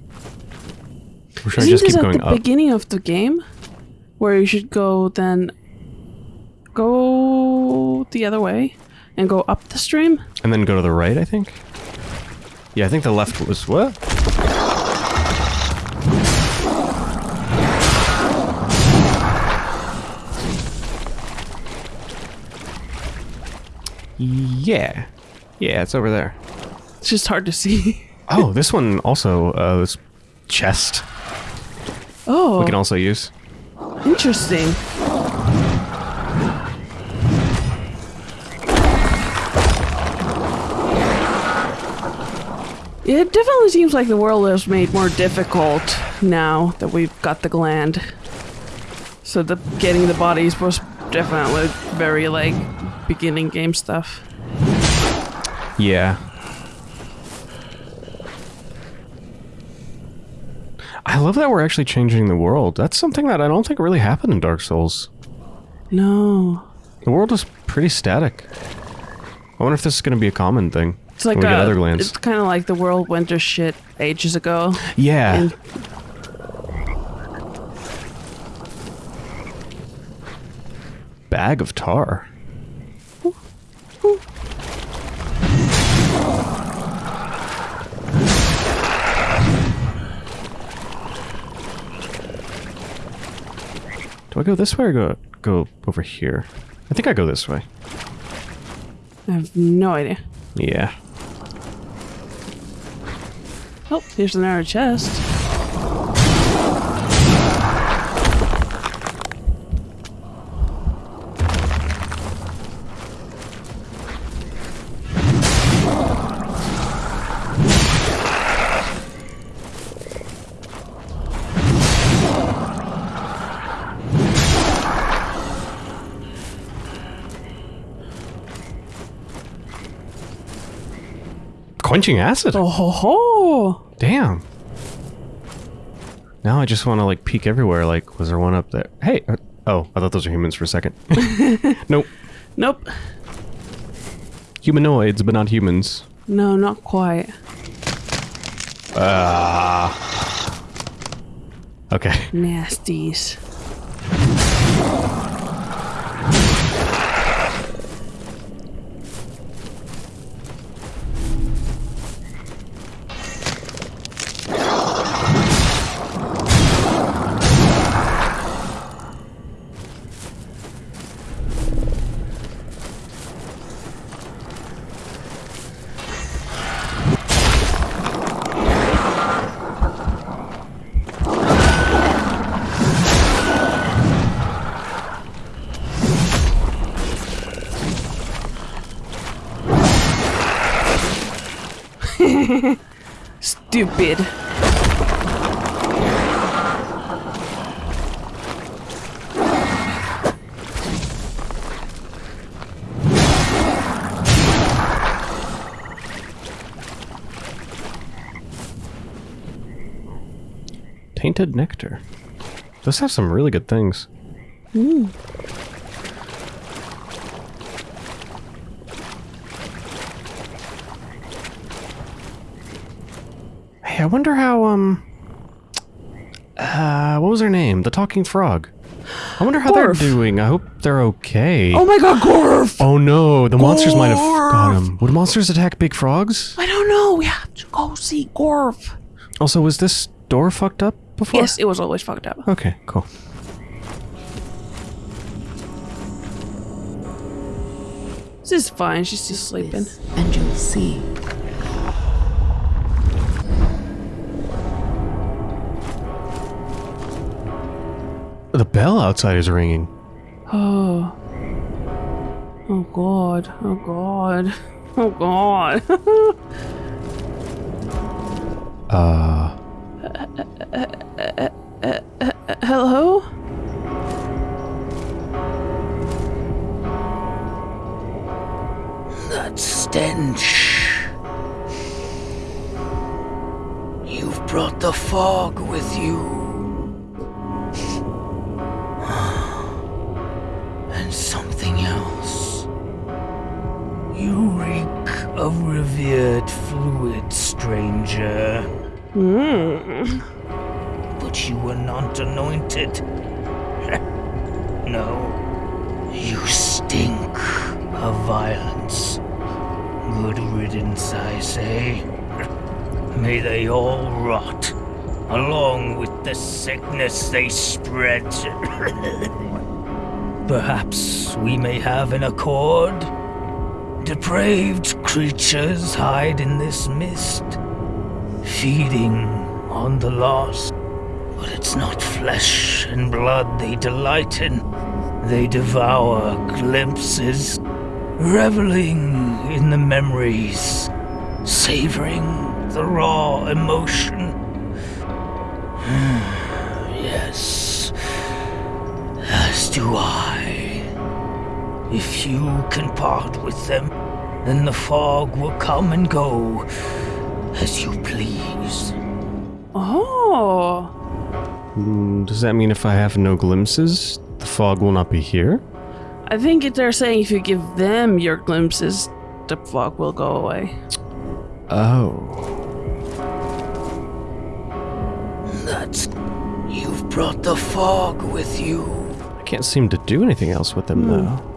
Or should Isn't just this keep at the up? beginning of the game? Where you should go then the other way and go up the stream? And then go to the right, I think? Yeah, I think the left was what? Yeah. Yeah, it's over there. It's just hard to see. Oh, this one also, uh, this chest Oh, we can also use. interesting. It definitely seems like the world is made more difficult now that we've got the gland. So the getting the bodies was definitely very like beginning game stuff. Yeah. I I love that we're actually changing the world. That's something that I don't think really happened in Dark Souls. No. The world is pretty static. I wonder if this is going to be a common thing. It's like we get a- other lands. It's kind of like the world went to shit ages ago. Yeah. And- Bag of tar. Do I go this way or go go over here? I think I go this way. I have no idea. Yeah. Oh, here's another chest. Quenching acid. Oh ho ho! Damn. Now I just want to like peek everywhere. Like, was there one up there? Hey. uh, oh, I thought those were humans for a second. nope. Nope. Humanoids, but not humans. No, not quite. Ah. Okay. Nasties. Stupid. Tainted nectar. Those have some really good things. Hey, I wonder how, um... Uh, what was her name? The talking frog. I wonder how Gorf. they're doing. I hope they're okay. Oh my god, Gorf! Oh no, the monsters might have got him. Would monsters attack big frogs? I don't know. We have to go see Gorf. Also, was this door fucked up before? Yes, it was always fucked up. Okay, cool. This is fine. She's just sleeping. And you'll see. The bell outside is ringing. Oh. Oh god. Oh god. Oh god. Uh, Hello? That stench. You've brought the fog with you. Revered fluid, stranger. Hmm. But you were not anointed. no. You stink of violence. Good riddance, I say. May they all rot, along with the sickness they spread. Perhaps we may have an accord? Depraved creatures hide in this mist, feeding on the lost. But it's not flesh and blood they delight in. They devour glimpses, reveling in the memories, savoring the raw emotion. yes, as do I. If you can part with them, then the fog will come and go as you please. Oh. Mm, Does that mean if I have no glimpses, the fog will not be here? I think they're saying if you give them your glimpses, the fog will go away. Oh. That's. You've brought the fog with you. I can't seem to do anything else with them, though.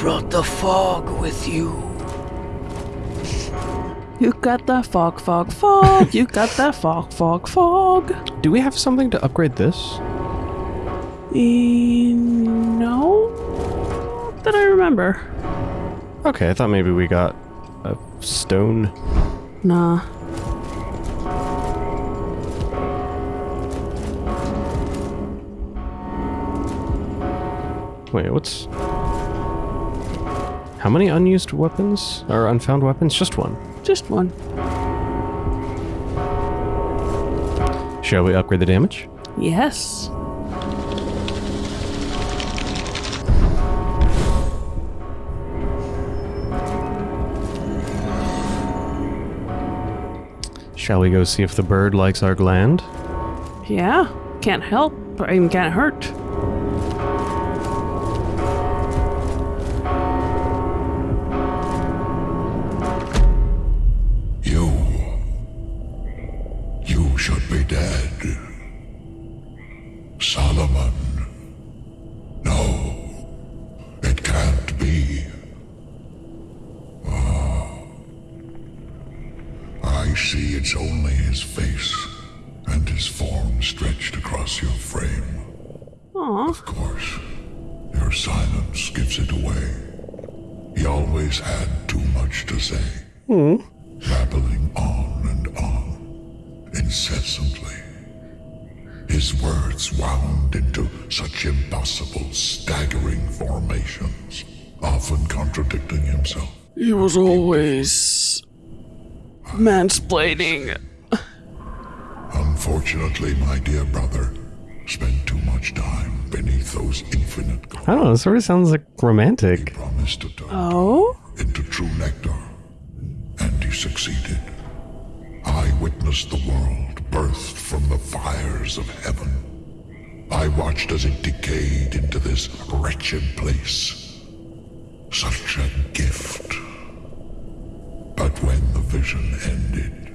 Brought the fog with you. You got that fog, fog, fog. you got that fog, fog, fog. Do we have something to upgrade this? Eh, no, that I remember. Okay, I thought maybe we got a stone. Nah. Wait, what's. How many unused weapons? Or unfound weapons? Just one. Just one. Shall we upgrade the damage? Yes. Shall we go see if the bird likes our gland? Yeah. Can't help, or even can't hurt. Was always mansplaining. Unfortunately, my dear brother spent too much time beneath those infinite goals. I don't know, it sort of sounds like romantic. promised to turn Oh? into true nectar, and he succeeded. I witnessed the world birthed from the fires of heaven. I watched as it decayed into this wretched place. Such a gift. But when the vision ended,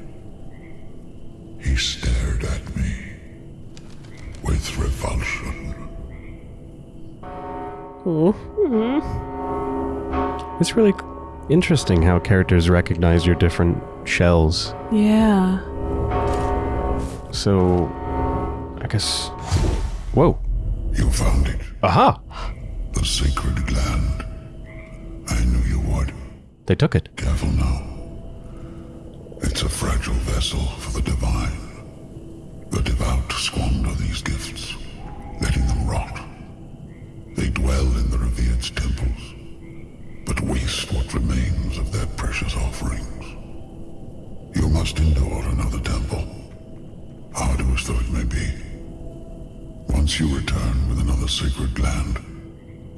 he stared at me with revulsion. It's really interesting how characters recognize your different shells. Yeah. So, I guess. Whoa. You found it, Aha! the sacred gland. I knew you would. They took it. Careful now. It's a fragile vessel for the divine. The devout squander these gifts, letting them rot. They dwell in the revered temples, but waste what remains of their precious offerings. You must endure another temple, arduous though it may be. Once you return with another sacred gland,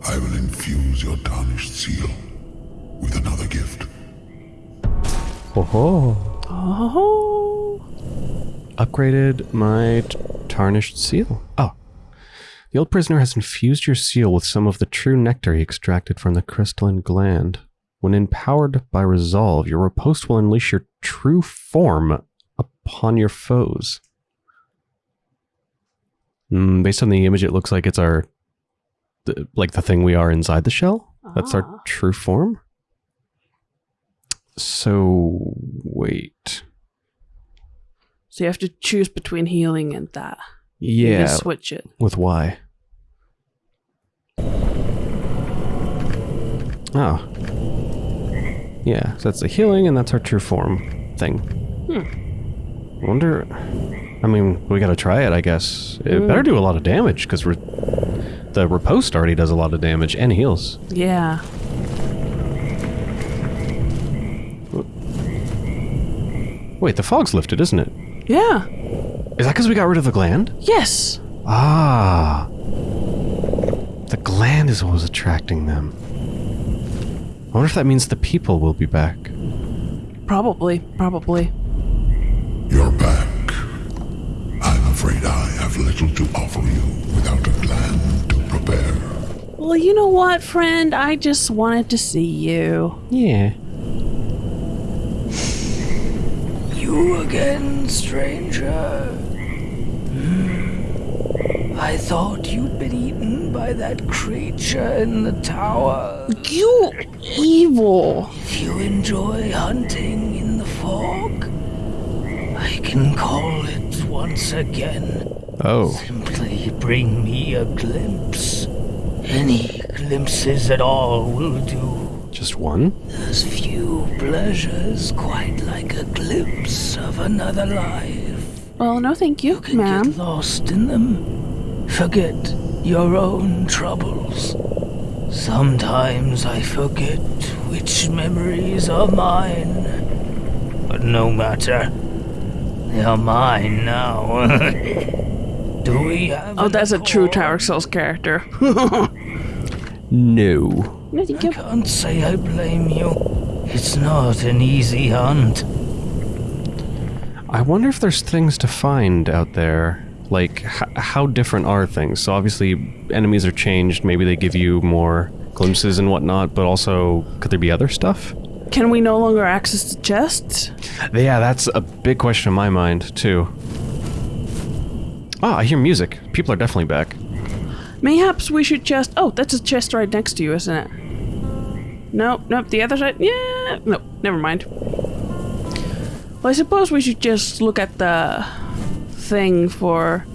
I will infuse your tarnished seal with another gift. Ho. Oh. Upgraded my tarnished seal. Oh. The old prisoner has infused your seal with some of the true nectar he extracted from the crystalline gland. When empowered by resolve, your riposte will unleash your true form upon your foes. Mm, based on the image, it looks like it's our, the, like the thing we are inside the shell. That's Ah. our true form. So wait, So you have to choose between healing and that. Yeah, switch it. with Y. Oh. Yeah, so that's the healing, and that's our true form thing. Hmm. Wonder. I mean, we gotta try it, I guess. It Hmm. better do a lot of damage, because re- the riposte already does a lot of damage and heals. Yeah. Wait, the fog's lifted, isn't it? Yeah. Is that because we got rid of the gland? Yes. Ah. The gland is what was attracting them. I wonder if that means the people will be back. Probably. Probably. You're back. I'm afraid I have little to offer you without a gland to prepare. Well, you know what, friend? I just wanted to see you. Yeah. You again, stranger. Hmm. I thought you'd been eaten by that creature in the tower. You evil. If you enjoy hunting in the fog, I can call it once again. Oh. Simply bring me a glimpse. Any glimpses at all will do. Just one? There's few pleasures quite like a glimpse of another life. Well, no, thank you, Can ma'am. get lost in them. Forget your own troubles. Sometimes I forget which memories are mine. But no matter. They are mine now. Do we have Oh, that's a true? Tower Souls character. No. No, thank I can't say I blame you. It's not an easy hunt. I wonder if there's things to find out there. Like, h- how different are things? So, obviously, enemies are changed. Maybe they give you more glimpses and whatnot, but also, could there be other stuff? Can we no longer access the chests? Yeah, that's a big question in my mind, too. Ah, I hear music. People are definitely back. Mayhaps we should just. Oh, that's a chest right next to you, isn't it? Nope, nope, the other side. Yeah, nope, never mind. Well, I suppose we should just look at the thing for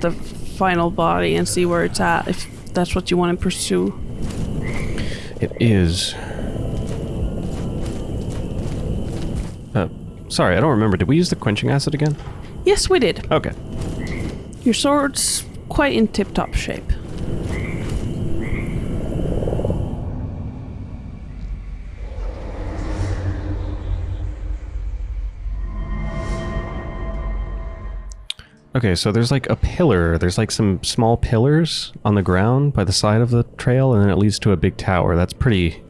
the final body and see where it's at, if that's what you want to pursue. It is. Uh, sorry, I don't remember. Did we use the quenching acid again? Yes, we did. Okay. Your sword's quite in tip top shape. Okay, so there's like a pillar. There's like some small pillars on the ground by the side of the trail, and then it leads to a big tower. That's pretty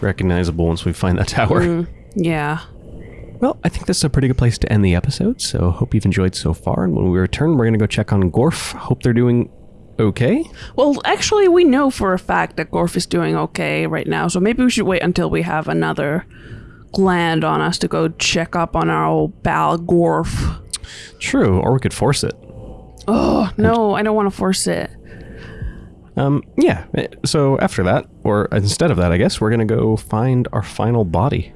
recognizable once we find that tower. Hmm, yeah. Well, I think this is a pretty good place to end the episode, so hope you've enjoyed so far. And when we return, we're going to go check on Gorf. Hope they're doing okay. Well, actually, we know for a fact that Gorf is doing okay right now, so maybe we should wait until we have another gland on us to go check up on our old Bal Gorf. True, or we could force it. Oh, no, I don't want to force it. Um, yeah, eh, so after that, or instead of that, I guess, we're going to go find our final body.